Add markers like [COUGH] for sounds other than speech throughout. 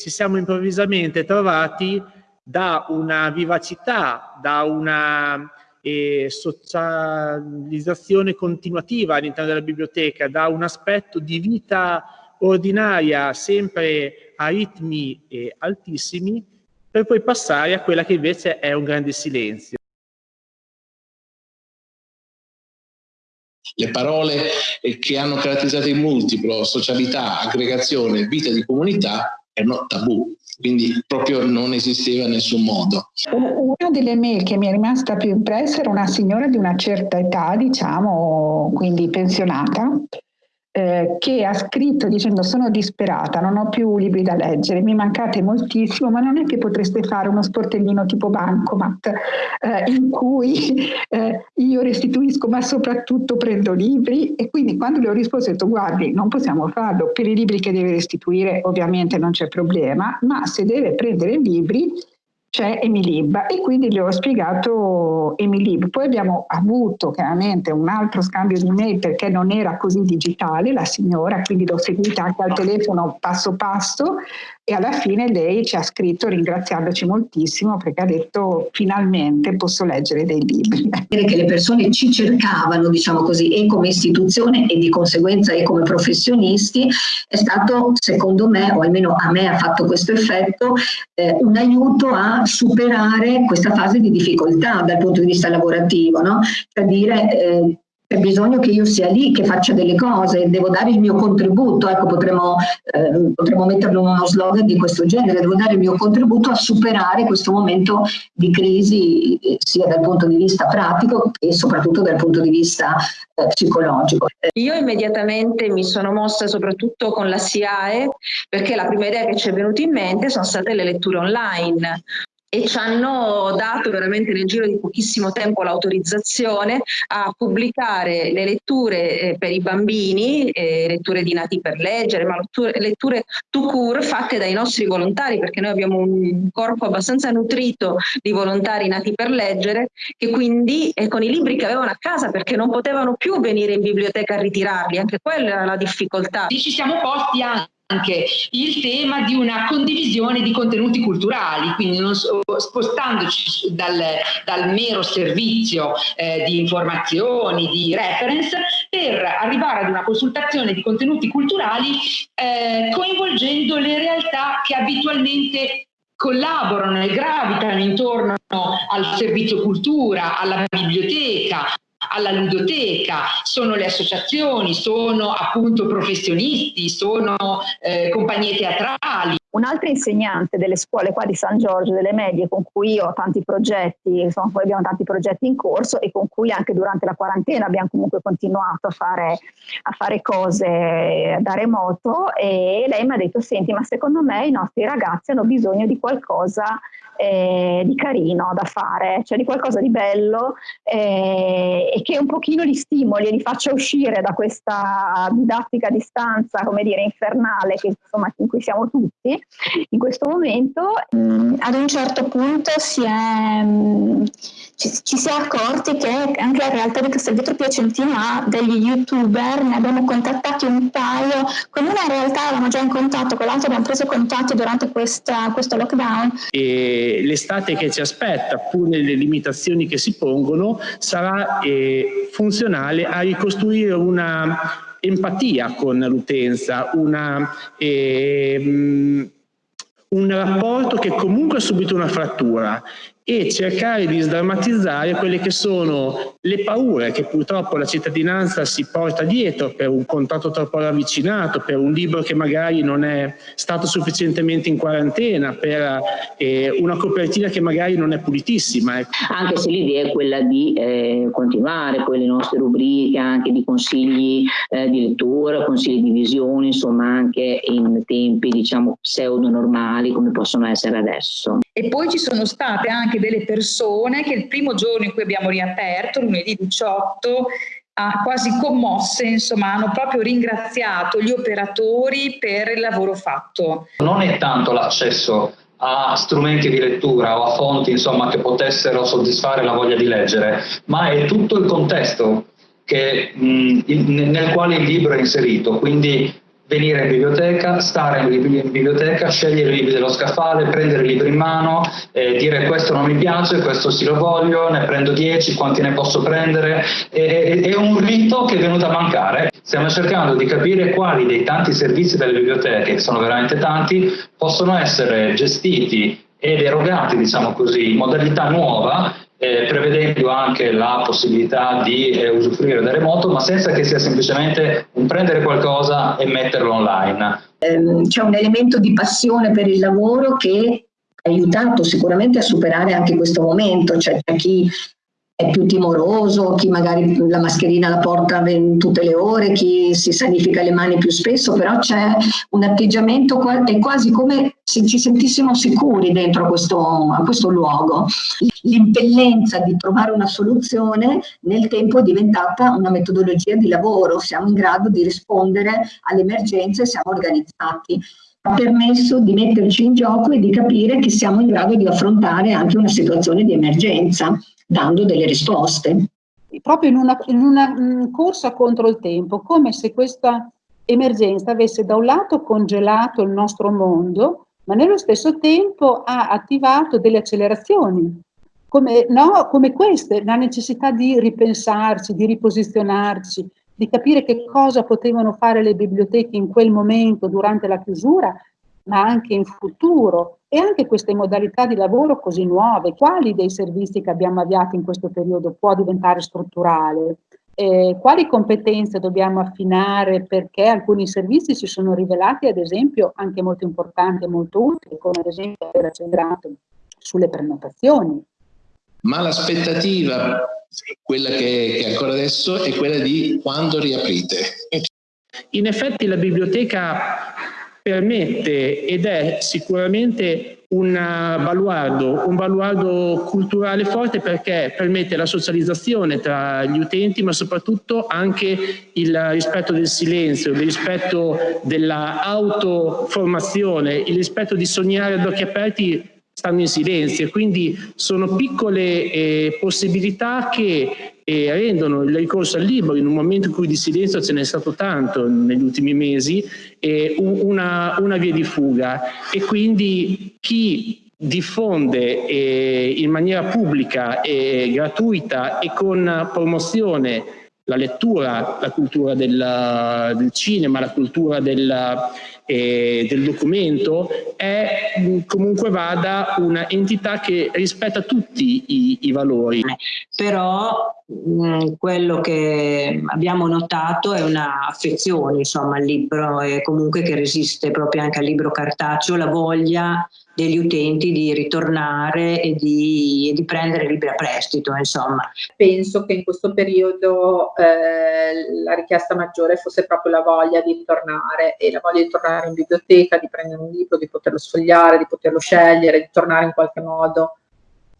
ci siamo improvvisamente trovati da una vivacità, da una eh, socializzazione continuativa all'interno della biblioteca, da un aspetto di vita ordinaria sempre a ritmi eh, altissimi, per poi passare a quella che invece è un grande silenzio. Le parole che hanno caratterizzato il multiplo, socialità, aggregazione, vita di comunità, erano tabù, quindi proprio non esisteva in nessun modo. Una delle mail che mi è rimasta più impressa era una signora di una certa età, diciamo, quindi pensionata, eh, che ha scritto dicendo sono disperata, non ho più libri da leggere, mi mancate moltissimo, ma non è che potreste fare uno sportellino tipo Bancomat eh, in cui [LAUGHS] eh, io restituisco ma soprattutto prendo libri? E quindi quando le ho risposto ho detto guardi non possiamo farlo, per i libri che deve restituire ovviamente non c'è problema, ma se deve prendere libri c'è Emilib e quindi le ho spiegato Emilib. Poi abbiamo avuto chiaramente un altro scambio di mail perché non era così digitale la signora, quindi l'ho seguita anche al telefono passo passo e alla fine lei ci ha scritto ringraziandoci moltissimo perché ha detto finalmente posso leggere dei libri. Che le persone ci cercavano, diciamo così, e come istituzione e di conseguenza e come professionisti è stato, secondo me, o almeno a me ha fatto questo effetto, eh, un aiuto a superare questa fase di difficoltà dal punto di vista lavorativo, no? cioè dire eh, c'è bisogno che io sia lì, che faccia delle cose, devo dare il mio contributo, ecco potremmo, eh, potremmo metterlo in uno slogan di questo genere, devo dare il mio contributo a superare questo momento di crisi eh, sia dal punto di vista pratico e soprattutto dal punto di vista eh, psicologico. Io immediatamente mi sono mossa soprattutto con la SIAE perché la prima idea che ci è venuta in mente sono state le letture online e ci hanno dato veramente nel giro di pochissimo tempo l'autorizzazione a pubblicare le letture eh, per i bambini, eh, letture di nati per leggere, ma letture, to cure fatte dai nostri volontari, perché noi abbiamo un corpo abbastanza nutrito di volontari nati per leggere, che quindi eh, con i libri che avevano a casa, perché non potevano più venire in biblioteca a ritirarli, anche quella era la difficoltà. Ci siamo posti anche anche il tema di una condivisione di contenuti culturali, quindi non, spostandoci dal, dal, mero servizio eh, di informazioni, di reference, per arrivare ad una consultazione di contenuti culturali eh, coinvolgendo le realtà che abitualmente collaborano e gravitano intorno al servizio cultura, alla biblioteca, alla ludoteca, sono le associazioni, sono appunto professionisti, sono eh, compagnie teatrali. Un'altra insegnante delle scuole qua di San Giorgio, delle medie, con cui io ho tanti progetti, insomma poi abbiamo tanti progetti in corso e con cui anche durante la quarantena abbiamo comunque continuato a fare, a fare cose da remoto e lei mi ha detto, senti ma secondo me i nostri ragazzi hanno bisogno di qualcosa eh, di carino da fare, cioè di qualcosa di bello eh, e che un pochino li stimoli e li faccia uscire da questa didattica a distanza, come dire, infernale che, insomma, in cui siamo tutti in questo momento. Mm, ad un certo punto si è, mm, ci, ci, si è accorti che anche la realtà di Castelvetro Piacentino ha degli youtuber, ne abbiamo contattati un paio, con una realtà eravamo già in contatto, con l'altra abbiamo preso contatti durante questa, questo lockdown. E l'estate che ci aspetta, pur nelle limitazioni che si pongono, sarà eh, funzionale a ricostruire una empatia con l'utenza, eh, un rapporto che comunque ha subito una frattura e cercare di sdrammatizzare quelle che sono le paure che purtroppo la cittadinanza si porta dietro per un contatto troppo ravvicinato, per un libro che magari non è stato sufficientemente in quarantena, per eh, una copertina che magari non è pulitissima. Ecco. Anche se l'idea è quella di eh, continuare con le nostre rubriche, anche di consigli eh, di lettura, consigli di visione, insomma anche in tempi diciamo pseudo normali come possono essere adesso. E poi ci sono state anche delle persone che il primo giorno in cui abbiamo riaperto, lunedì 18, ha quasi commosse, insomma, hanno proprio ringraziato gli operatori per il lavoro fatto. Non è tanto l'accesso a strumenti di lettura o a fonti insomma, che potessero soddisfare la voglia di leggere, ma è tutto il contesto che, mh, nel quale il libro è inserito, quindi venire in biblioteca, stare in biblioteca, scegliere i libri dello scaffale, prendere i libri in mano, eh, dire questo non mi piace, questo sì lo voglio, ne prendo 10, quanti ne posso prendere. E, è un rito che è venuto a mancare. Stiamo cercando di capire quali dei tanti servizi delle biblioteche, che sono veramente tanti, possono essere gestiti ed erogati, diciamo così, in modalità nuova eh, prevedendo anche la possibilità di eh, usufruire da remoto, ma senza che sia semplicemente un prendere qualcosa e metterlo online. Ehm, c'è un elemento di passione per il lavoro che ha aiutato sicuramente a superare anche questo momento, cioè c'è chi è più timoroso, chi magari la mascherina la porta tutte le ore, chi si sanifica le mani più spesso, però c'è un atteggiamento, è quasi come se ci sentissimo sicuri dentro questo, a questo luogo. L'impellenza di trovare una soluzione nel tempo è diventata una metodologia di lavoro, siamo in grado di rispondere alle emergenze, siamo organizzati ha permesso di metterci in gioco e di capire che siamo in grado di affrontare anche una situazione di emergenza dando delle risposte. Proprio in una, in una mh, corsa contro il tempo, come se questa emergenza avesse da un lato congelato il nostro mondo, ma nello stesso tempo ha attivato delle accelerazioni, come, no, come queste, la necessità di ripensarci, di riposizionarci, di capire che cosa potevano fare le biblioteche in quel momento durante la chiusura, ma anche in futuro, e anche queste modalità di lavoro così nuove, quali dei servizi che abbiamo avviato in questo periodo può diventare strutturale? Eh, quali competenze dobbiamo affinare perché alcuni servizi si sono rivelati ad esempio anche molto importanti e molto utili, come ad esempio aver accelerato sulle prenotazioni. Ma l'aspettativa, quella che, che ancora adesso, è quella di quando riaprite. In effetti la biblioteca permette ed è sicuramente un baluardo, un baluardo culturale forte perché permette la socializzazione tra gli utenti ma soprattutto anche il rispetto del silenzio, il rispetto dell'autoformazione, il rispetto di sognare ad occhi aperti stanno in silenzio. E quindi sono piccole eh, possibilità che eh, rendono il ricorso al libro. In un momento in cui di silenzio ce n'è stato tanto negli ultimi mesi eh, una, una, via di fuga. E quindi chi diffonde eh, in maniera pubblica e gratuita e con promozione la lettura, la cultura del, del cinema, la cultura del, eh, del documento è comunque vada un'entità che rispetta tutti i, i valori. Però quello che abbiamo notato è un'affezione insomma al libro e comunque che resiste proprio anche al libro cartaceo, la voglia degli utenti di ritornare e di, e di, prendere libri a prestito, insomma. Penso che in questo periodo eh, la richiesta maggiore fosse proprio la voglia di tornare e la voglia di tornare in biblioteca, di prendere un libro, di poterlo sfogliare, di poterlo scegliere, di tornare in qualche modo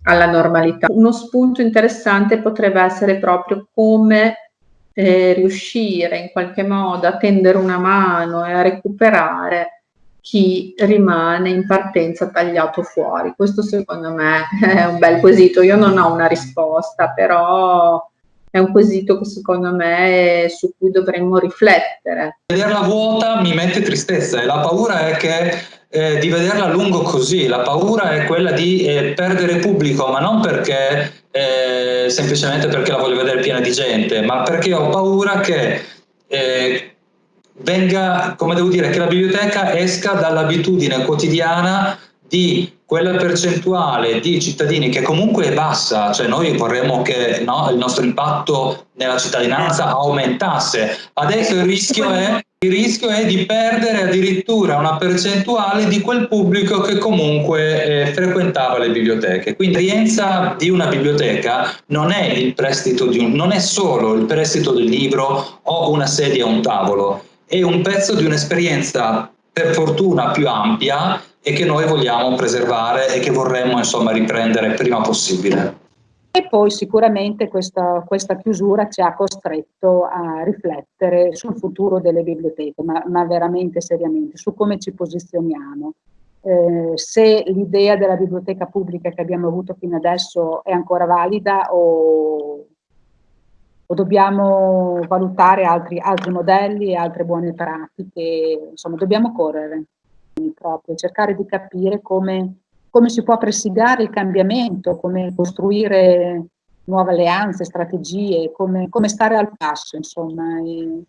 alla normalità. Uno spunto interessante potrebbe essere proprio come eh, riuscire in qualche modo a tendere una mano e a recuperare chi rimane in partenza tagliato fuori. Questo secondo me [LAUGHS] è un bel quesito. Io non ho una risposta, però è un quesito che secondo me su cui dovremmo riflettere. Vederla vuota mi mette tristezza e la paura è che eh, di vederla a lungo così, la paura è quella di eh, perdere pubblico, ma non perché eh, semplicemente perché la voglio vedere piena di gente, ma perché ho paura che eh, venga, come devo dire, che la biblioteca esca dall'abitudine quotidiana di quella percentuale di cittadini che comunque è bassa, cioè noi vorremmo che no, il nostro impatto nella cittadinanza aumentasse, adesso il rischio è il rischio è di perdere addirittura una percentuale di quel pubblico che comunque eh, frequentava le biblioteche. Quindi l'esperienza di una biblioteca non è, di un, non è solo il prestito del libro o una sedia o un tavolo, è un pezzo di un'esperienza per fortuna più ampia e che noi vogliamo preservare e che vorremmo insomma riprendere prima possibile. E poi sicuramente questa, questa, chiusura ci ha costretto a riflettere sul futuro delle biblioteche, ma, ma veramente seriamente, su come ci posizioniamo. Eh, se l'idea della biblioteca pubblica che abbiamo avuto fino adesso è ancora valida o, o dobbiamo valutare altri, altri modelli e altre buone pratiche, insomma dobbiamo correre proprio, cercare di capire come, come si può presidiare il cambiamento, come costruire nuove alleanze, strategie, come, come stare al passo, insomma. E...